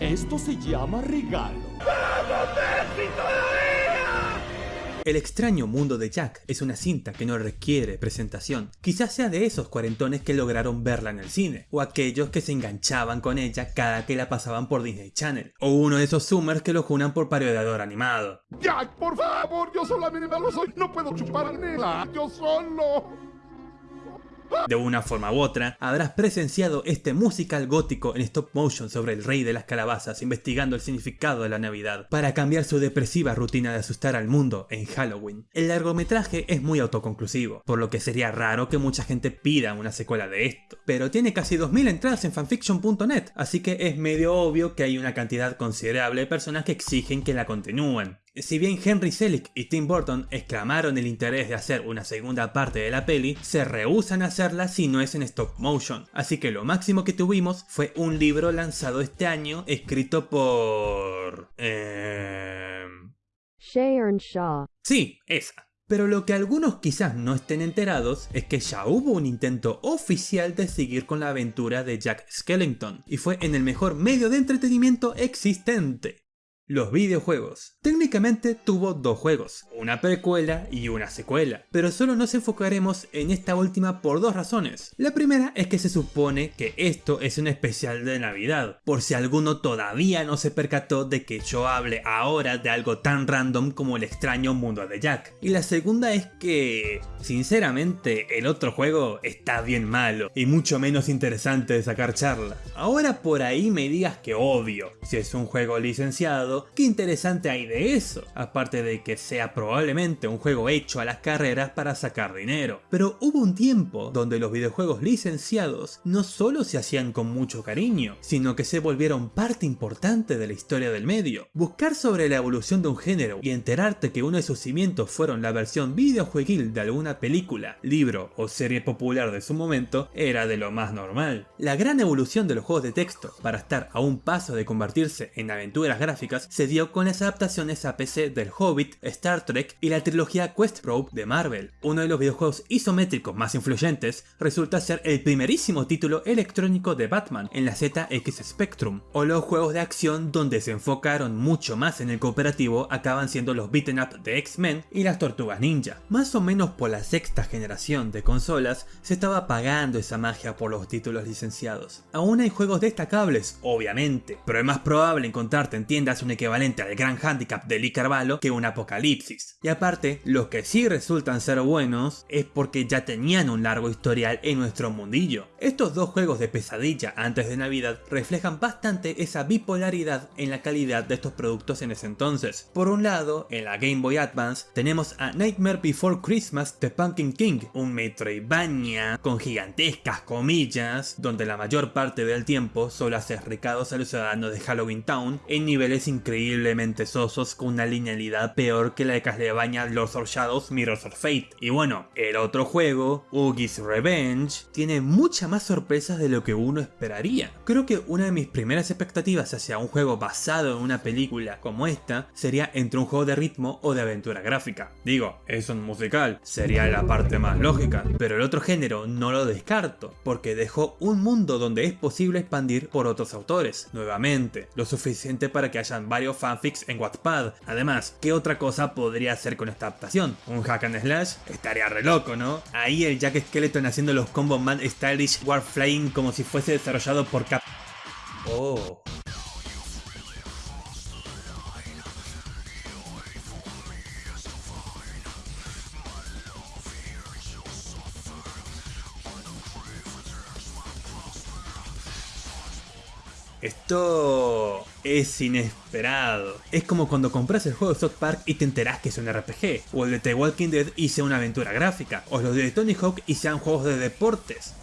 Esto se llama regalo. El extraño mundo de Jack es una cinta que no requiere presentación. Quizás sea de esos cuarentones que lograron verla en el cine, o aquellos que se enganchaban con ella cada que la pasaban por Disney Channel, o uno de esos zoomers que lo junan por parodiador animado. Jack, por favor, yo solamente lo soy. No puedo chuparmela, yo solo. De una forma u otra, habrás presenciado este musical gótico en stop motion sobre el rey de las calabazas investigando el significado de la Navidad, para cambiar su depresiva rutina de asustar al mundo en Halloween. El largometraje es muy autoconclusivo, por lo que sería raro que mucha gente pida una secuela de esto, pero tiene casi 2000 entradas en fanfiction.net, así que es medio obvio que hay una cantidad considerable de personas que exigen que la continúen. Si bien Henry Selick y Tim Burton exclamaron el interés de hacer una segunda parte de la peli, se rehusan a hacerla si no es en stop motion, así que lo máximo que tuvimos fue un libro lanzado este año escrito por... Eh... Sharon Shaw. Sí, esa. Pero lo que algunos quizás no estén enterados es que ya hubo un intento oficial de seguir con la aventura de Jack Skellington, y fue en el mejor medio de entretenimiento existente. Los videojuegos. Técnicamente tuvo dos juegos, una precuela y una secuela, pero solo nos enfocaremos en esta última por dos razones. La primera es que se supone que esto es un especial de Navidad, por si alguno todavía no se percató de que yo hable ahora de algo tan random como el extraño mundo de Jack. Y la segunda es que, sinceramente, el otro juego está bien malo y mucho menos interesante de sacar charla. Ahora por ahí me digas que obvio, si es un juego licenciado, ¿qué interesante hay de eso? Aparte de que sea probablemente un juego hecho a las carreras para sacar dinero. Pero hubo un tiempo donde los videojuegos licenciados no solo se hacían con mucho cariño, sino que se volvieron parte importante de la historia del medio. Buscar sobre la evolución de un género y enterarte que uno de sus cimientos fueron la versión videojueguil de alguna película, libro o serie popular de su momento era de lo más normal. La gran evolución de los juegos de texto para estar a un paso de convertirse en aventuras gráficas se dio con las adaptaciones a PC del Hobbit, Star Trek y la trilogía Quest Probe de Marvel. Uno de los videojuegos isométricos más influyentes resulta ser el primerísimo título electrónico de Batman en la ZX Spectrum, o los juegos de acción donde se enfocaron mucho más en el cooperativo acaban siendo los beaten up de X-Men y las Tortugas Ninja. Más o menos por la sexta generación de consolas se estaba apagando esa magia por los títulos licenciados. Aún hay juegos destacables, obviamente, pero es más probable encontrarte en tiendas un equivalente al gran handicap de Lee Carvalho que un apocalipsis. Y aparte, los que sí resultan ser buenos es porque ya tenían un largo historial en nuestro mundillo. Estos dos juegos de pesadilla antes de Navidad reflejan bastante esa bipolaridad en la calidad de estos productos en ese entonces. Por un lado, en la Game Boy Advance tenemos a Nightmare Before Christmas The Pumpkin King, un Metroidvania con gigantescas comillas, donde la mayor parte del tiempo solo haces recados a los ciudadanos de Halloween Town en niveles increíbles increíblemente sosos con una linealidad peor que la de Castlevania Lords of Shadows Mirrors of Fate. Y bueno, el otro juego, Oogie's Revenge, tiene muchas más sorpresas de lo que uno esperaría. Creo que una de mis primeras expectativas hacia un juego basado en una película como esta sería entre un juego de ritmo o de aventura gráfica. Digo, es un musical, sería la parte más lógica, pero el otro género no lo descarto, porque dejó un mundo donde es posible expandir por otros autores, nuevamente, lo suficiente para que hayan varios fanfics en Wattpad. Además, ¿qué otra cosa podría hacer con esta adaptación? ¿Un hack and slash? Estaría re loco, ¿no? Ahí el Jack Skeleton haciendo los combos man stylish Warflying como si fuese desarrollado por Cap... Oh... Esto es inesperado. Es como cuando compras el juego de South Park y te enterás que es un RPG, o el de The Walking Dead y sea una aventura gráfica, o los de Tony Hawk y sean juegos de deportes.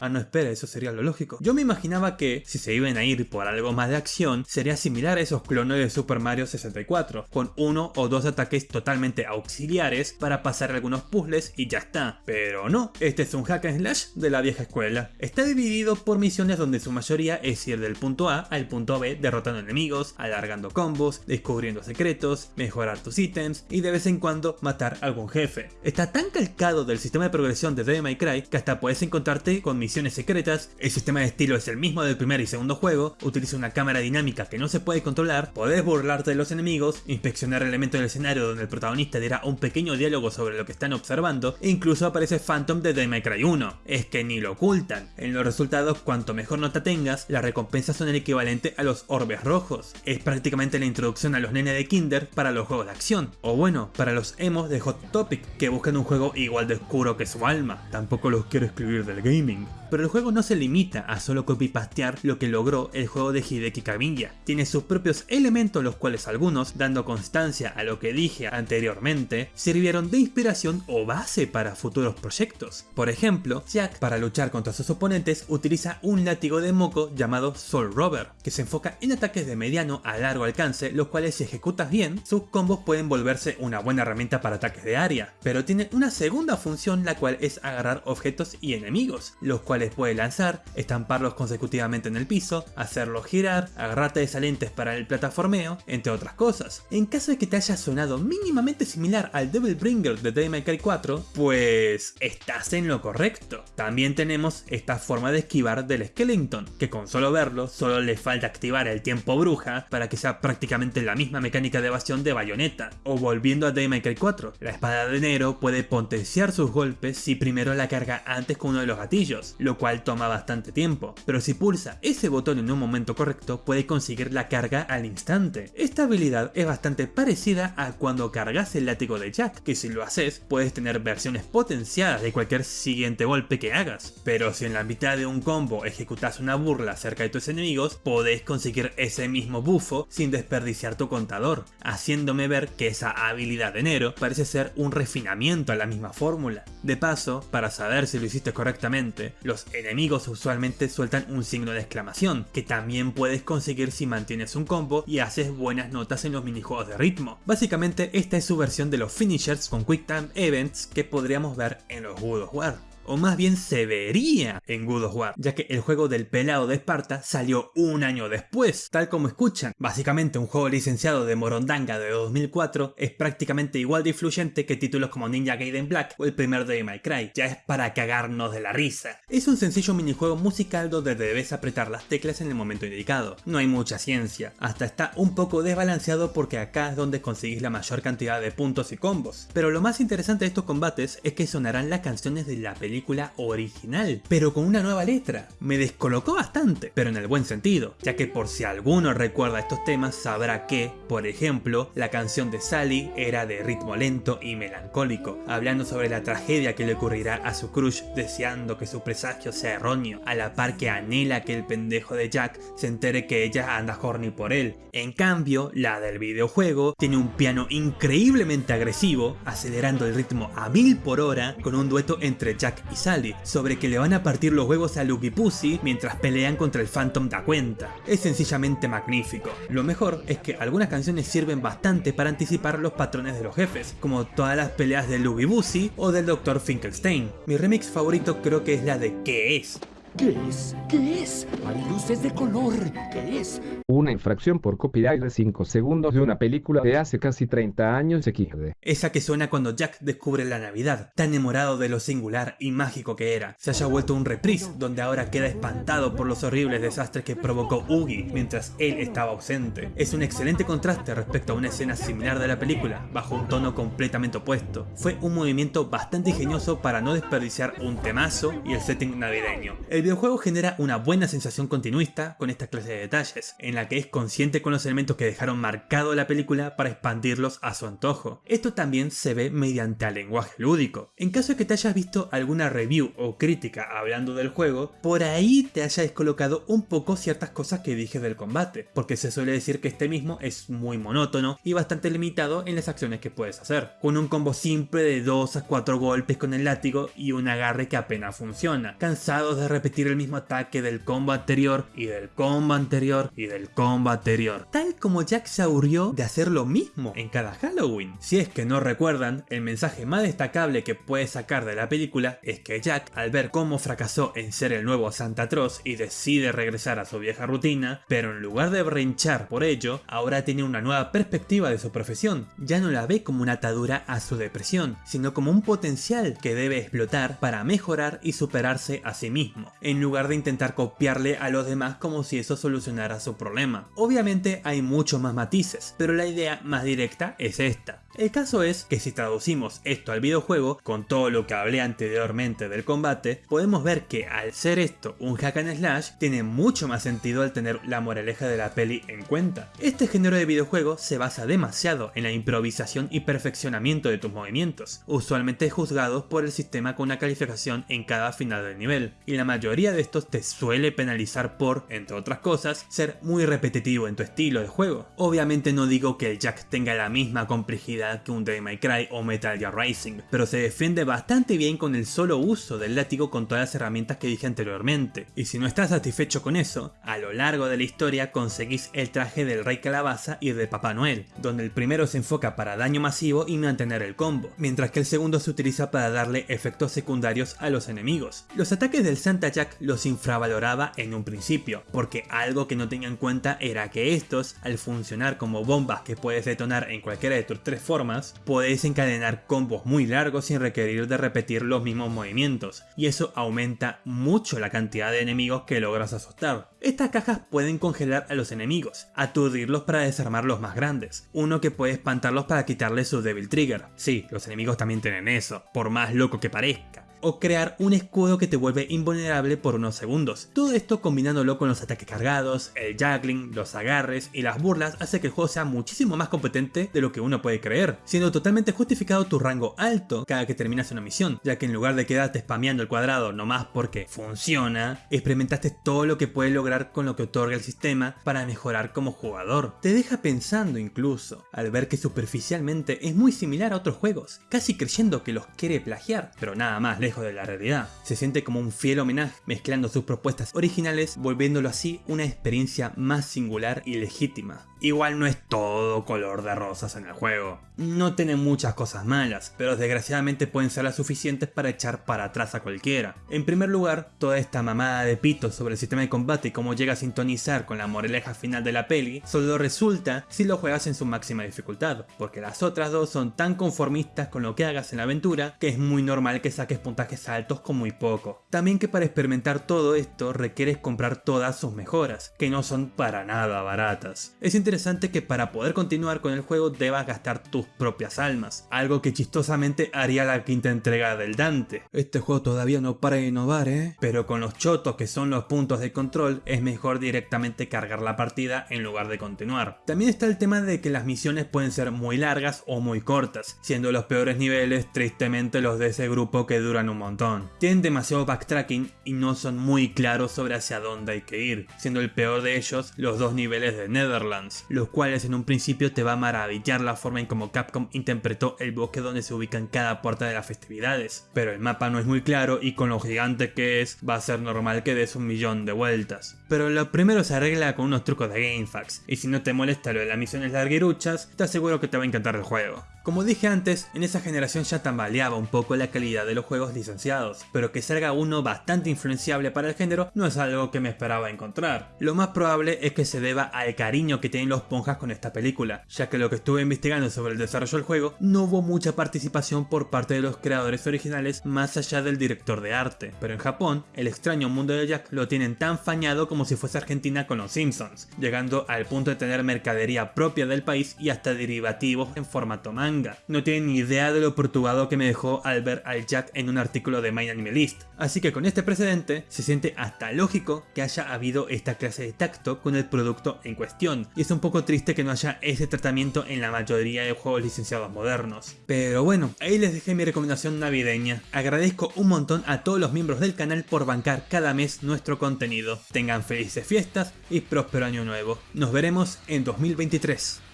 Ah, no, espera, eso sería lo lógico. Yo me imaginaba que, si se iban a ir por algo más de acción, sería similar a esos clones de Super Mario 64, con uno o dos ataques totalmente auxiliares para pasar algunos puzzles y ya está. Pero no, este es un hack and slash de la vieja escuela. Está dividido por misiones donde su mayoría es ir del punto A al punto B derrotando enemigos, alargando combos, descubriendo secretos, mejorar tus ítems y de vez en cuando matar algún jefe. Está tan calcado del sistema de progresión de Devil May Cry que hasta puedes encontrarte con misiones secretas, el sistema de estilo es el mismo del primer y segundo juego, utiliza una cámara dinámica que no se puede controlar, podés burlarte de los enemigos, inspeccionar elementos del escenario donde el protagonista dirá un pequeño diálogo sobre lo que están observando, e incluso aparece Phantom de Devil Cry 1. Es que ni lo ocultan. En los resultados, cuanto mejor nota tengas, las recompensas son el equivalente a los orbes rojos. Es prácticamente la introducción a los nenes de Kinder para los juegos de acción. O bueno, para los emos de Hot Topic, que buscan un juego igual de oscuro que su alma. Tampoco los quiero escribir del gaming. Pero el juego no se limita a solo copy-pastear lo que logró el juego de Hideki Kamiya. Tiene sus propios elementos los cuales algunos, dando constancia a lo que dije anteriormente, sirvieron de inspiración o base para futuros proyectos. Por ejemplo, Jack para luchar contra sus oponentes utiliza un látigo de moco llamado Soul Rover, que se enfoca en ataques de mediano a largo alcance, los cuales si ejecutas bien, sus combos pueden volverse una buena herramienta para ataques de área. Pero tiene una segunda función la cual es agarrar objetos y enemigos, los cuales les puede lanzar, estamparlos consecutivamente en el piso, hacerlos girar, agarrarte de salientes para el plataformeo, entre otras cosas. En caso de que te haya sonado mínimamente similar al Devil Bringer de Devil May Cry 4, pues estás en lo correcto. También tenemos esta forma de esquivar del Skeleton, que con solo verlo, solo le falta activar el tiempo bruja para que sea prácticamente la misma mecánica de evasión de Bayonetta. O volviendo a Devil May Cry 4, la espada de Nero puede potenciar sus golpes si primero la carga antes con uno de los gatillos, lo cual toma bastante tiempo, pero si pulsa ese botón en un momento correcto puede conseguir la carga al instante. Esta habilidad es bastante parecida a cuando cargas el látigo de Jack, que si lo haces puedes tener versiones potenciadas de cualquier siguiente golpe que hagas, pero si en la mitad de un combo ejecutas una burla cerca de tus enemigos, podés conseguir ese mismo bufo sin desperdiciar tu contador, haciéndome ver que esa habilidad de Nero parece ser un refinamiento a la misma fórmula. De paso, para saber si lo hiciste correctamente, los enemigos usualmente sueltan un signo de exclamación, que también puedes conseguir si mantienes un combo y haces buenas notas en los minijuegos de ritmo. Básicamente esta es su versión de los finishers con Quick Time Events que podríamos ver en los God of War o más bien se vería en God of War, ya que el juego del pelado de Esparta salió un año después, tal como escuchan. Básicamente un juego licenciado de Morondanga de 2004 es prácticamente igual de influyente que títulos como Ninja Gaiden Black o el primer de My Cry, ya es para cagarnos de la risa. Es un sencillo minijuego musical donde debes apretar las teclas en el momento indicado, no hay mucha ciencia, hasta está un poco desbalanceado porque acá es donde conseguís la mayor cantidad de puntos y combos. Pero lo más interesante de estos combates es que sonarán las canciones de la película original, pero con una nueva letra. Me descolocó bastante, pero en el buen sentido, ya que por si alguno recuerda estos temas sabrá que, por ejemplo, la canción de Sally era de ritmo lento y melancólico, hablando sobre la tragedia que le ocurrirá a su crush deseando que su presagio sea erróneo, a la par que anhela que el pendejo de Jack se entere que ella anda horny por él. En cambio, la del videojuego tiene un piano increíblemente agresivo, acelerando el ritmo a mil por hora con un dueto entre Jack y Sally, sobre que le van a partir los huevos a Lucky Pussy mientras pelean contra el Phantom da cuenta. Es sencillamente magnífico. Lo mejor es que algunas canciones sirven bastante para anticipar los patrones de los jefes, como todas las peleas de Lucky Pussy o del Dr. Finkelstein. Mi remix favorito creo que es la de ¿Qué es? ¿Qué es? ¿Qué es? Hay luces de color. ¿Qué es? Una infracción por copyright de 5 segundos de una película de hace casi 30 años XD. Esa que suena cuando Jack descubre la Navidad, tan enamorado de lo singular y mágico que era. Se haya vuelto un reprise, donde ahora queda espantado por los horribles desastres que provocó Oogie mientras él estaba ausente. Es un excelente contraste respecto a una escena similar de la película, bajo un tono completamente opuesto. Fue un movimiento bastante ingenioso para no desperdiciar un temazo y el setting navideño. El videojuego genera una buena sensación continuista con esta clase de detalles, en la que es consciente con los elementos que dejaron marcado la película para expandirlos a su antojo. Esto también se ve mediante el lenguaje lúdico. En caso de que te hayas visto alguna review o crítica hablando del juego, por ahí te haya descolocado un poco ciertas cosas que dije del combate, porque se suele decir que este mismo es muy monótono y bastante limitado en las acciones que puedes hacer, con un combo simple de 2 a 4 golpes con el látigo y un agarre que apenas funciona, cansados de repetir el mismo ataque del combo anterior y del combo anterior y del combo anterior, tal como Jack se aburrió de hacer lo mismo en cada Halloween. Si es que no recuerdan, el mensaje más destacable que puedes sacar de la película es que Jack, al ver cómo fracasó en ser el nuevo Santa Claus y decide regresar a su vieja rutina, pero en lugar de brinchar por ello, ahora tiene una nueva perspectiva de su profesión. Ya no la ve como una atadura a su depresión, sino como un potencial que debe explotar para mejorar y superarse a sí mismo. En lugar de intentar copiarle a los demás como si eso solucionara su problema. Obviamente hay muchos más matices, pero la idea más directa es esta. El caso es que si traducimos esto al videojuego, con todo lo que hablé anteriormente del combate, podemos ver que al ser esto un hack and slash, tiene mucho más sentido al tener la moraleja de la peli en cuenta. Este género de videojuego se basa demasiado en la improvisación y perfeccionamiento de tus movimientos, usualmente juzgados por el sistema con una calificación en cada final del nivel, y la mayoría de estos te suele penalizar por, entre otras cosas, ser muy repetitivo en tu estilo de juego. Obviamente no digo que el Jack tenga la misma complejidad que un Devil May Cry o Metal Gear Rising, pero se defiende bastante bien con el solo uso del látigo con todas las herramientas que dije anteriormente. Y si no estás satisfecho con eso, a lo largo de la historia conseguís el traje del Rey Calabaza y de Papá Noel, donde el primero se enfoca para daño masivo y mantener el combo, mientras que el segundo se utiliza para darle efectos secundarios a los enemigos. Los ataques del Santa Jack los infravaloraba en un principio, porque algo que no tenía en cuenta era que estos, al funcionar como bombas que puedes detonar en cualquiera de tus tres formas, podéis encadenar combos muy largos sin requerir de repetir los mismos movimientos, y eso aumenta mucho la cantidad de enemigos que logras asustar. Estas cajas pueden congelar a los enemigos, aturdirlos para desarmar los más grandes, uno que puede espantarlos para quitarles su Devil Trigger. Sí, los enemigos también tienen eso, por más loco que parezca o crear un escudo que te vuelve invulnerable por unos segundos. Todo esto combinándolo con los ataques cargados, el juggling, los agarres y las burlas hace que el juego sea muchísimo más competente de lo que uno puede creer, siendo totalmente justificado tu rango alto cada que terminas una misión, ya que en lugar de quedarte spameando el cuadrado nomás porque funciona, experimentaste todo lo que puedes lograr con lo que otorga el sistema para mejorar como jugador. Te deja pensando incluso, al ver que superficialmente es muy similar a otros juegos, casi creyendo que los quiere plagiar, pero nada más lejos de la realidad. Se siente como un fiel homenaje, mezclando sus propuestas originales, volviéndolo así una experiencia más singular y legítima. Igual no es todo color de rosas en el juego. No tiene muchas cosas malas, pero desgraciadamente pueden ser las suficientes para echar para atrás a cualquiera. En primer lugar, toda esta mamada de pito sobre el sistema de combate y cómo llega a sintonizar con la moraleja final de la peli, solo resulta si lo juegas en su máxima dificultad, porque las otras dos son tan conformistas con lo que hagas en la aventura que es muy normal que saques puntajes altos con muy poco. También que para experimentar todo esto requieres comprar todas sus mejoras, que no son para nada baratas. Es interesante que para poder continuar con el juego debas gastar tus propias almas, algo que chistosamente haría la quinta entrega del Dante. Este juego todavía no para innovar, ¿eh? Pero con los chotos que son los puntos de control, es mejor directamente cargar la partida en lugar de continuar. También está el tema de que las misiones pueden ser muy largas o muy cortas, siendo los peores niveles tristemente los de ese grupo que duran un montón. Tienen demasiado backtracking y no son muy claros sobre hacia dónde hay que ir, siendo el peor de ellos los dos niveles de Netherlands los cuales en un principio te va a maravillar la forma en como Capcom interpretó el bosque donde se ubican cada puerta de las festividades, pero el mapa no es muy claro y con lo gigante que es, va a ser normal que des un millón de vueltas. Pero lo primero se arregla con unos trucos de GameFAQs, y si no te molesta lo de las misiones larguiruchas, te aseguro que te va a encantar el juego. Como dije antes, en esa generación ya tambaleaba un poco la calidad de los juegos licenciados, pero que salga uno bastante influenciable para el género no es algo que me esperaba encontrar. Lo más probable es que se deba al cariño que tienen los ponjas con esta película, ya que lo que estuve investigando sobre el desarrollo del juego no hubo mucha participación por parte de los creadores originales más allá del director de arte, pero en Japón, el extraño mundo de Jack lo tienen tan fañado como si fuese Argentina con los Simpsons, llegando al punto de tener mercadería propia del país y hasta derivativos en formato manga no tienen ni idea de lo perturbado que me dejó al ver al Jack en un artículo de My Anime List. Así que con este precedente, se siente hasta lógico que haya habido esta clase de tacto con el producto en cuestión. Y es un poco triste que no haya ese tratamiento en la mayoría de juegos licenciados modernos. Pero bueno, ahí les dejé mi recomendación navideña. Agradezco un montón a todos los miembros del canal por bancar cada mes nuestro contenido. Tengan felices fiestas y próspero año nuevo. Nos veremos en 2023.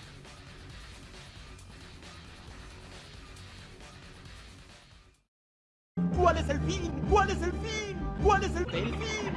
¿Cuál es el fin? ¿Cuál es el fin? ¿Cuál es el, fin?